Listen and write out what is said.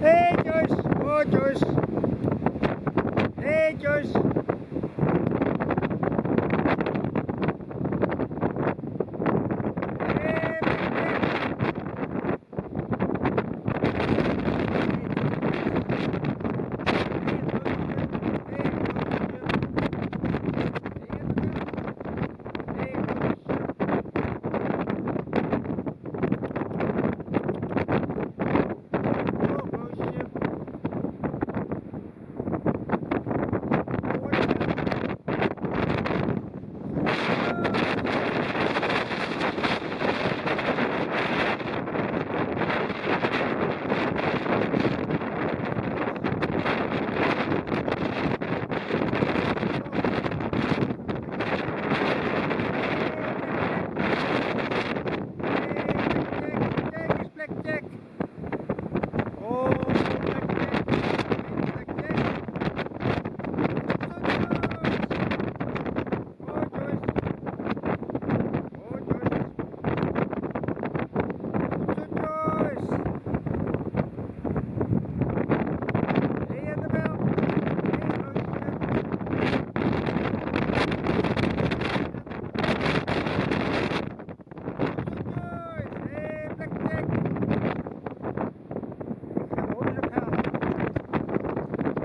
Hey Joyce! Oh Joyce!